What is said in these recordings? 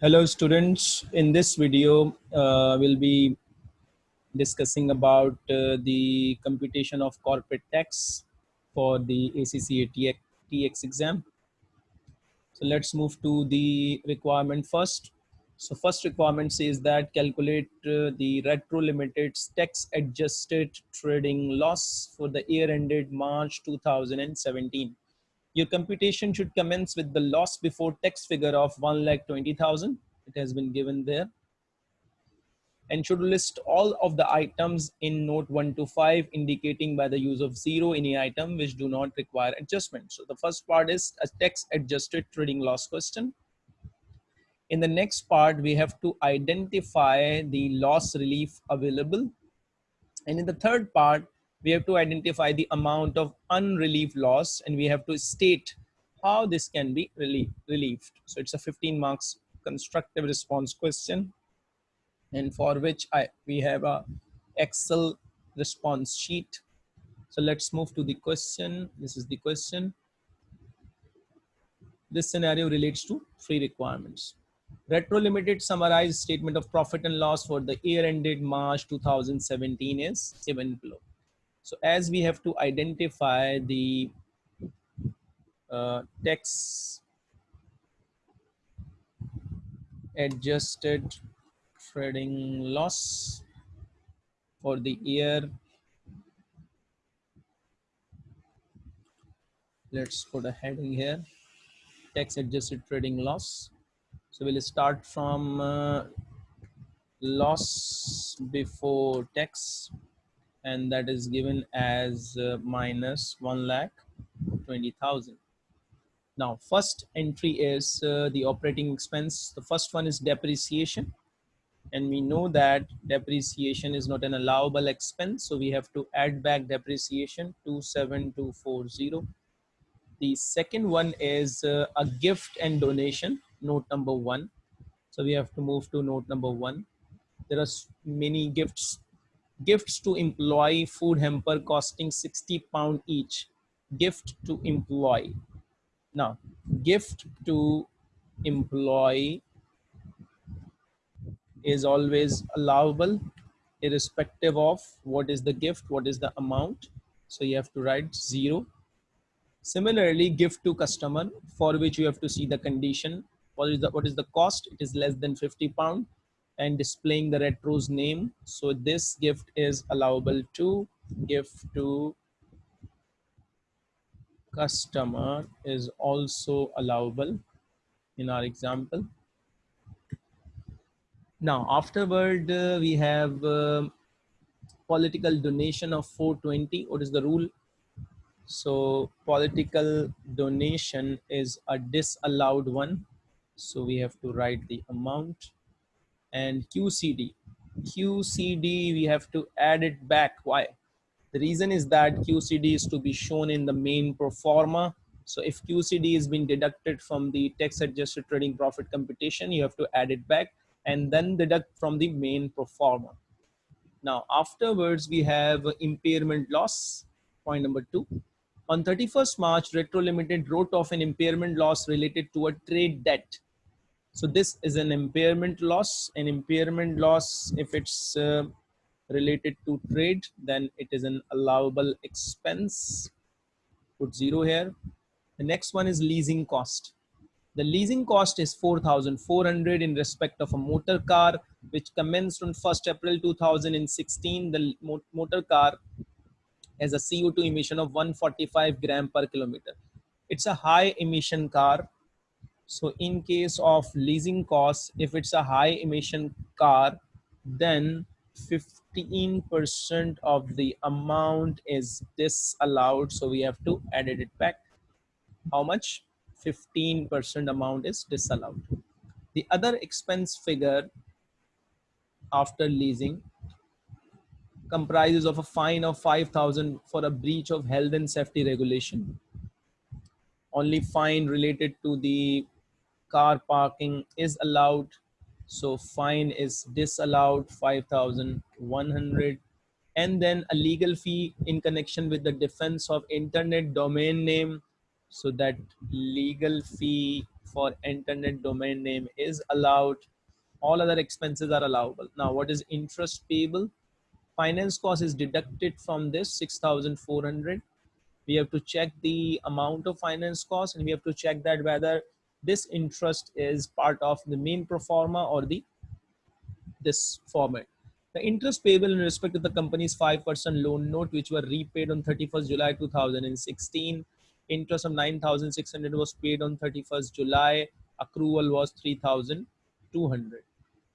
Hello students, in this video uh, we'll be discussing about uh, the computation of corporate tax for the ACCA TX, TX exam. So let's move to the requirement first. So first requirement says that calculate uh, the retro limited tax adjusted trading loss for the year ended March 2017. Your computation should commence with the loss before tax figure of 1,20,000. It has been given there. And should list all of the items in note 1 to 5 indicating by the use of zero any item which do not require adjustment. So the first part is a tax adjusted trading loss question. In the next part, we have to identify the loss relief available. And in the third part, we have to identify the amount of unrelieved loss and we have to state how this can be relieved. So it's a 15 marks constructive response question and for which I we have a Excel response sheet. So let's move to the question. This is the question. This scenario relates to three requirements. Retro limited summarized statement of profit and loss for the year ended March 2017 is given below. So as we have to identify the uh, tax adjusted trading loss for the year. Let's put a heading here, tax adjusted trading loss. So we'll start from uh, loss before tax and that is given as uh, minus 1 lakh 20,000. Now, first entry is uh, the operating expense. The first one is depreciation. And we know that depreciation is not an allowable expense. So we have to add back depreciation 27240. The second one is uh, a gift and donation, note number one. So we have to move to note number one. There are many gifts gifts to employee food hamper costing 60 pound each. Gift to employee. Now gift to employee is always allowable irrespective of what is the gift what is the amount. So you have to write zero. Similarly gift to customer for which you have to see the condition. What is the what is the cost? It is less than 50 pound and displaying the retro's name. So this gift is allowable to gift to customer is also allowable in our example. Now afterward uh, we have uh, political donation of 420. What is the rule? So political donation is a disallowed one. So we have to write the amount and QCD. QCD, we have to add it back. Why? The reason is that QCD is to be shown in the main pro. So if QCD is being deducted from the tax adjusted trading profit computation, you have to add it back and then deduct from the main pro. Now, afterwards, we have impairment loss, point number two. On 31st March, Retro Limited wrote off an impairment loss related to a trade debt so this is an impairment loss. An impairment loss, if it's uh, related to trade, then it is an allowable expense. Put zero here. The next one is leasing cost. The leasing cost is 4,400 in respect of a motor car, which commenced on 1st April 2016. The motor car has a CO2 emission of 145 gram per kilometer. It's a high emission car so in case of leasing costs, if it's a high emission car, then 15% of the amount is disallowed. So we have to edit it back. How much? 15% amount is disallowed. The other expense figure after leasing comprises of a fine of 5000 for a breach of health and safety regulation only fine related to the car parking is allowed. So fine is disallowed 5100 and then a legal fee in connection with the defense of internet domain name. So that legal fee for internet domain name is allowed. All other expenses are allowable. Now what is interest payable? Finance cost is deducted from this 6400 we have to check the amount of finance cost and we have to check that whether this interest is part of the main pro forma or the this format. The interest payable in respect to the company's 5% loan note which were repaid on 31st july 2016 interest of 9600 was paid on 31st july. Accrual was 3200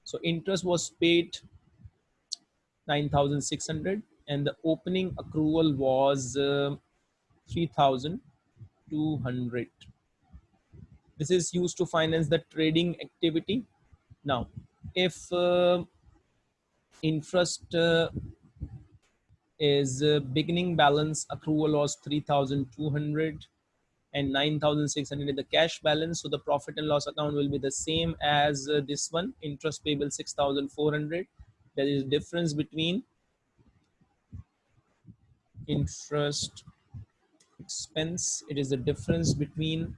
so interest was paid 9600 and the opening accrual was uh, 3200 this is used to finance the trading activity. Now if uh, interest uh, is uh, beginning balance accrual was 3200 and 9600 in the cash balance so the profit and loss account will be the same as uh, this one. Interest payable 6400 there is difference between interest expense. It is the difference between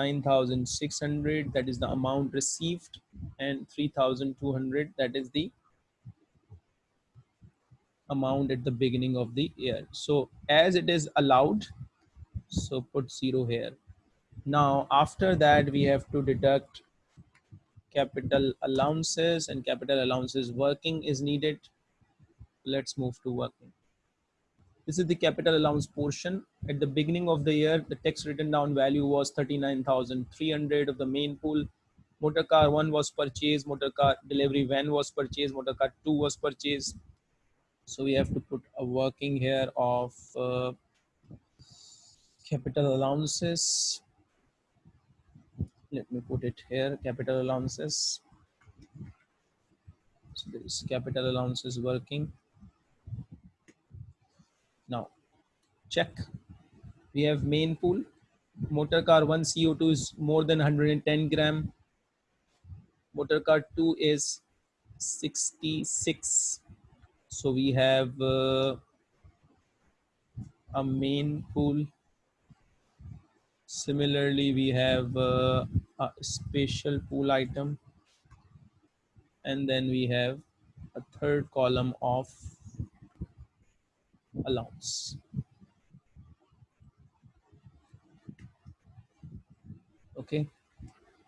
9600 that is the amount received and 3200 that is the amount at the beginning of the year. So as it is allowed so put zero here. Now after that we have to deduct capital allowances and capital allowances working is needed. Let's move to working this is the capital allowance portion. At the beginning of the year, the tax written down value was 39,300 of the main pool. Motor car 1 was purchased, motor car delivery van was purchased, motor car 2 was purchased. So we have to put a working here of uh, capital allowances. Let me put it here, capital allowances. So there is capital allowances working now check. We have main pool. Motor car 1 CO2 is more than 110 gram. Motor car 2 is 66. So we have uh, a main pool. Similarly, we have uh, a special pool item. And then we have a third column of allowance. Okay,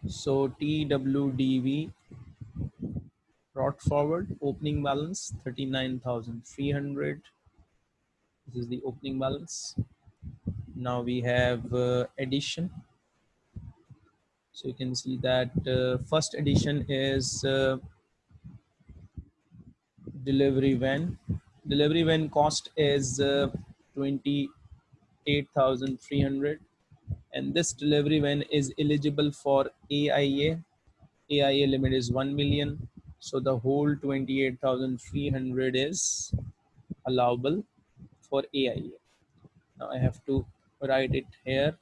so TWDV brought forward opening balance 39,300. This is the opening balance. Now we have uh, addition. So you can see that uh, first addition is uh, delivery van delivery when cost is uh, 28,300 and this delivery van is eligible for AIA. AIA limit is 1 million. So the whole 28,300 is allowable for AIA. Now I have to write it here.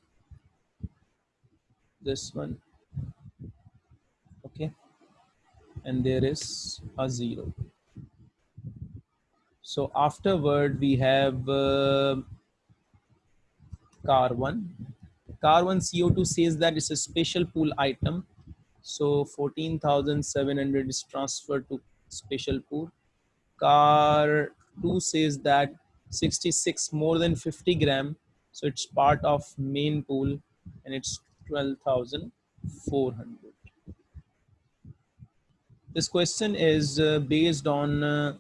This one. Okay. And there is a zero. So afterward, we have uh, car one. Car one CO2 says that it's a special pool item. So 14,700 is transferred to special pool. Car two says that 66 more than 50 gram. So it's part of main pool and it's 12,400. This question is uh, based on uh,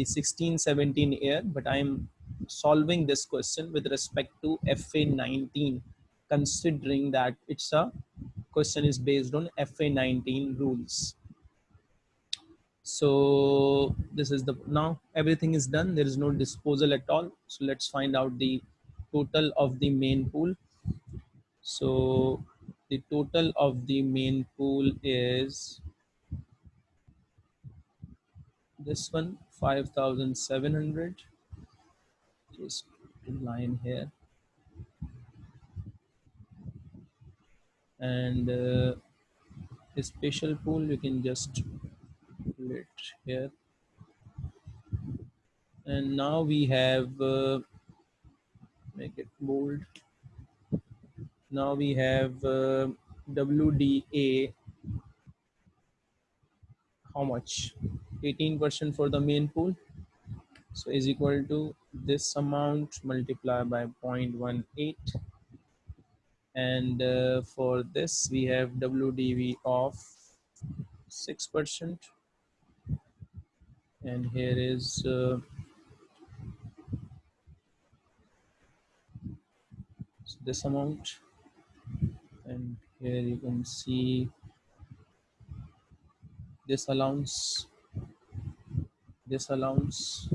the 16-17 year, but I'm solving this question with respect to FA19, considering that it's a question is based on FA19 rules. So this is the, now everything is done. There is no disposal at all. So let's find out the total of the main pool. So the total of the main pool is this one 5700 just in line here. And uh, a special pool you can just put it here. And now we have uh, make it bold. Now we have uh, WDA, how much? 18% for the main pool. So is equal to this amount multiplied by 0.18. And uh, for this, we have WDV of 6%. And here is uh, this amount and here you can see this allowance this allowance.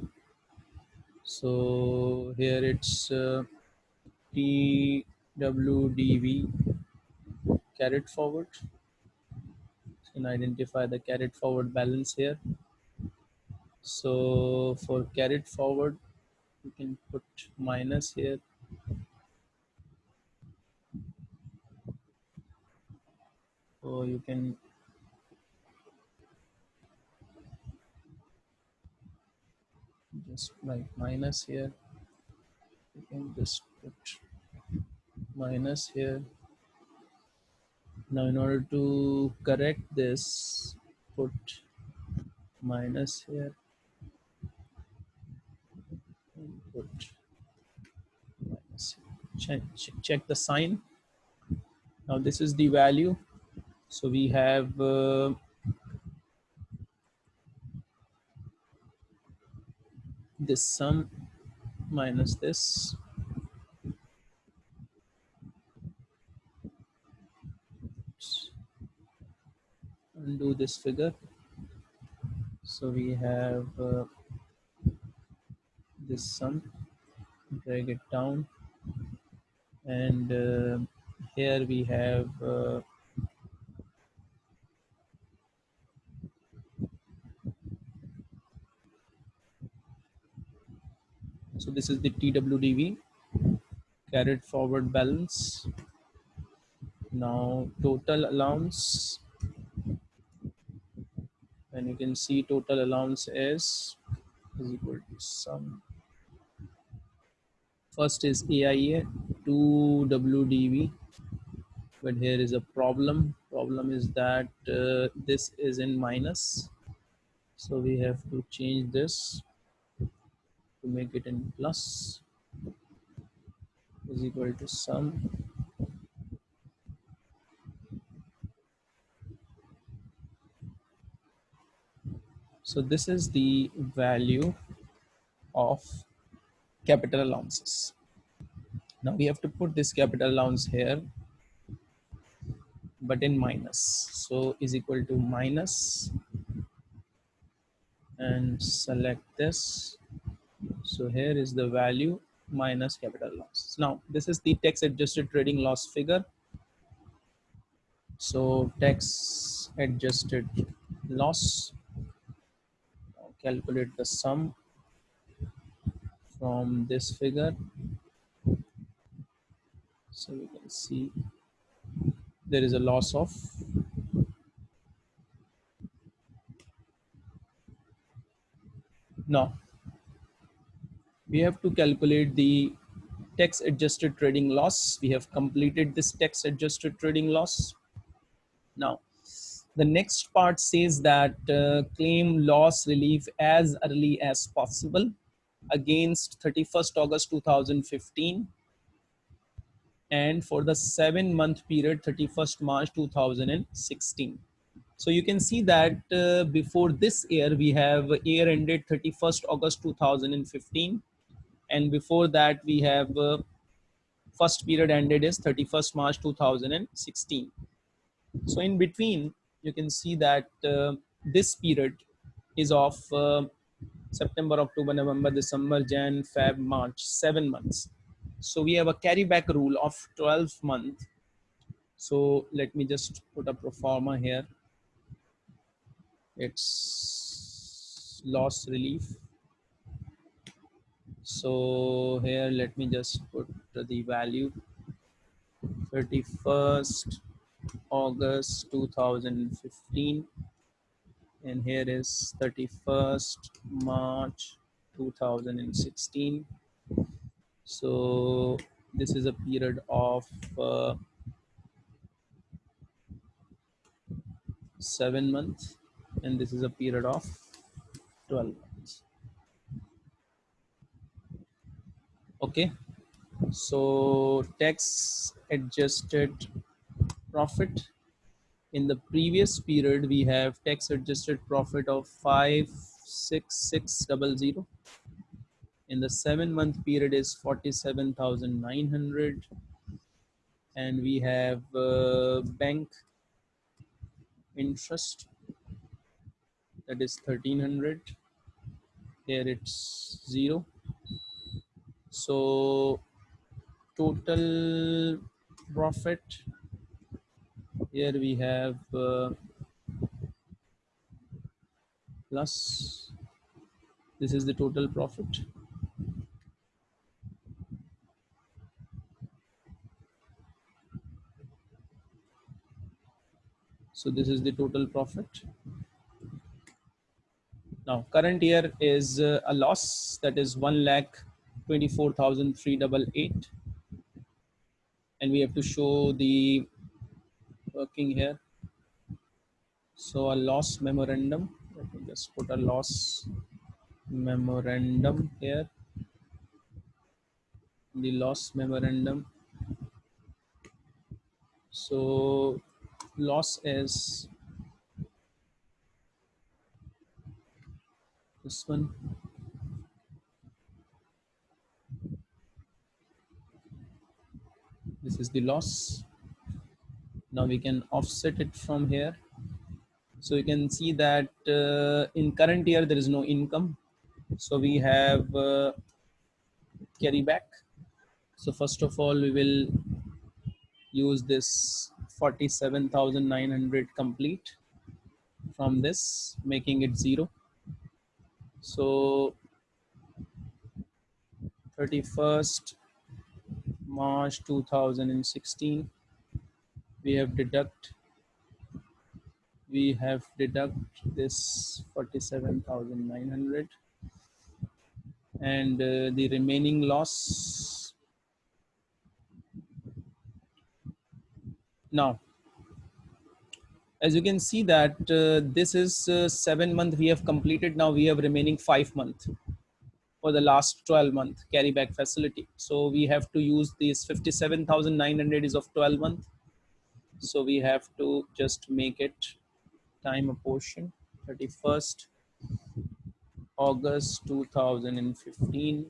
So here it's uh, TWDV carried forward. You can identify the carried forward balance here. So for carried forward you can put minus here. So you can just like minus here you can just put minus here. Now in order to correct this put minus here and put minus check, check the sign. Now this is the value. So we have uh, this sum minus this. Undo this figure. So we have uh, this sum, drag it down. And uh, here we have uh, So this is the TWDV carried forward balance. Now total allowance and you can see total allowance is, is equal to sum. First is AIA 2 WDV but here is a problem. Problem is that uh, this is in minus. So we have to change this to make it in plus is equal to sum. So this is the value of capital allowances. Now we have to put this capital allowance here but in minus. So is equal to minus and select this so here is the value minus capital loss. Now this is the tax adjusted trading loss figure. So tax adjusted loss, calculate the sum from this figure. So you can see there is a loss of no we have to calculate the tax adjusted trading loss. We have completed this tax adjusted trading loss. Now, the next part says that uh, claim loss relief as early as possible against 31st August 2015 and for the seven month period 31st March 2016. So you can see that uh, before this year we have year ended 31st August 2015 and before that we have uh, first period ended is 31st March 2016. So in between you can see that uh, this period is of uh, September, October, November, December, Jan, Feb, March, seven months. So we have a carryback rule of 12 month. So let me just put a pro forma here. It's loss relief so here let me just put the value. 31st August 2015 and here is 31st March 2016 so this is a period of uh, seven months. And this is a period of 12 months okay. So tax adjusted profit. In the previous period we have tax adjusted profit of 56600 in the seven month period is 47,900 and we have uh, bank interest. That is 1300 here it's zero so total profit here we have uh, plus this is the total profit So this is the total profit. Now current year is uh, a loss that is 1 lakh 24,388 and we have to show the working here. So a loss memorandum, let me just put a loss memorandum here. The loss memorandum. So loss is this one this is the loss. Now we can offset it from here. So you can see that uh, in current year there is no income. So we have uh, carry back. So first of all we will use this 47,900 complete from this, making it zero. So 31st March 2016, we have deduct, we have deduct this 47,900 and uh, the remaining loss Now, as you can see that uh, this is uh, seven month we have completed. Now we have remaining five month for the last 12 month carry back facility. So we have to use this 57,900 is of 12 month. So we have to just make it time apportion 31st August 2015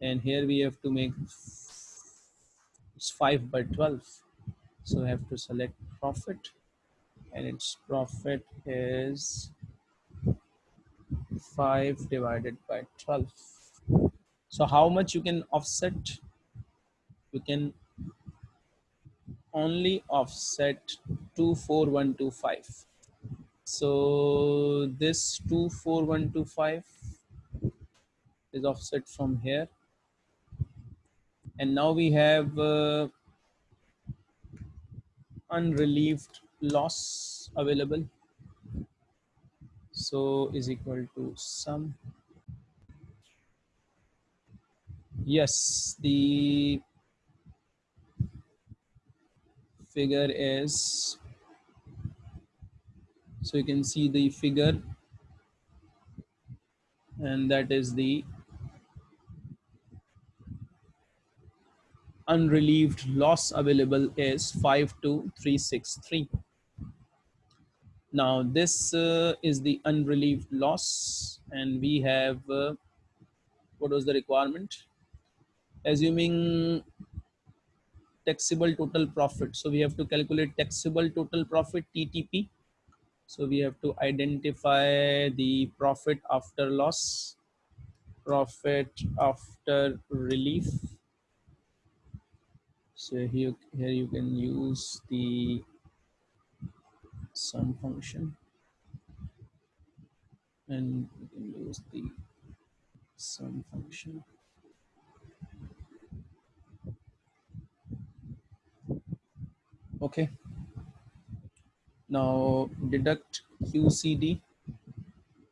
and here we have to make it's 5 by 12 so I have to select profit and its profit is 5 divided by 12. So how much you can offset? You can only offset 24125. So this 24125 is offset from here. And now we have uh, unrelieved loss available so is equal to sum yes the figure is so you can see the figure and that is the unrelieved loss available is 52363. Now this uh, is the unrelieved loss and we have, uh, what was the requirement? Assuming taxable total profit. So we have to calculate taxable total profit TTP. So we have to identify the profit after loss, profit after relief so here here you can use the sum function. And you can use the sum function. Okay. Now deduct QCD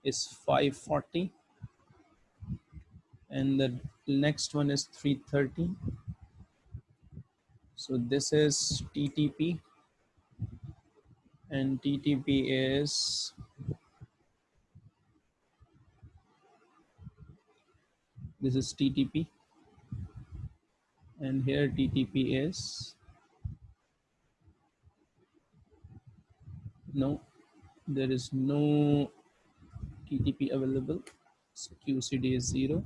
is 540 and the next one is 330 so this is TTP and TTP is this is TTP and here TTP is no there is no TTP available. So QCD is zero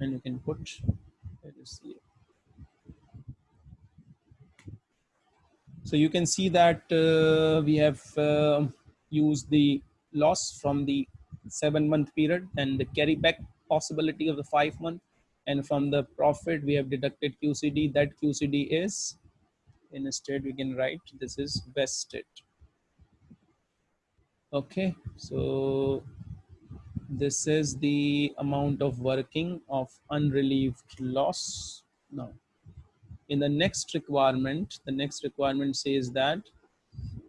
and you can put it is zero so you can see that uh, we have uh, used the loss from the seven month period and the carry back possibility of the five month and from the profit we have deducted QCD that QCD is instead we can write this is vested. Okay so this is the amount of working of unrelieved loss. Now in the next requirement the next requirement says that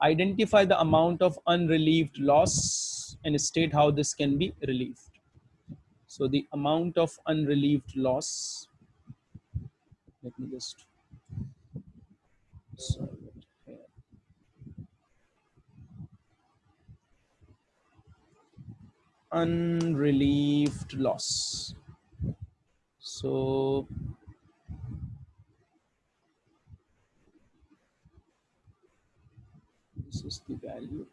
identify the amount of unrelieved loss and state how this can be relieved so the amount of unrelieved loss, let me just here. Unrelieved loss. So this is the value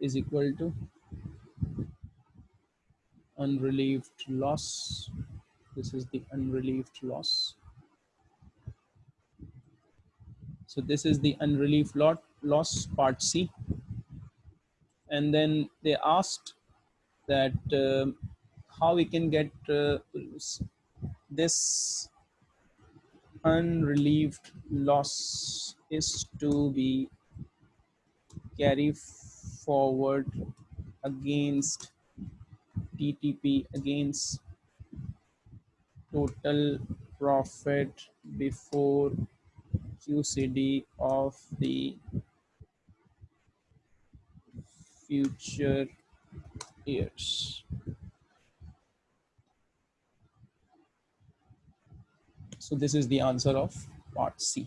is equal to unrelieved loss. This is the unrelieved loss. So this is the unrelieved lot loss part C. And then they asked that uh, how we can get uh, this unrelieved loss is to be carried forward against TTP against total profit before QCD of the future years. So this is the answer of part C.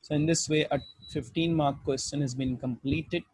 So in this way, a 15 mark question has been completed.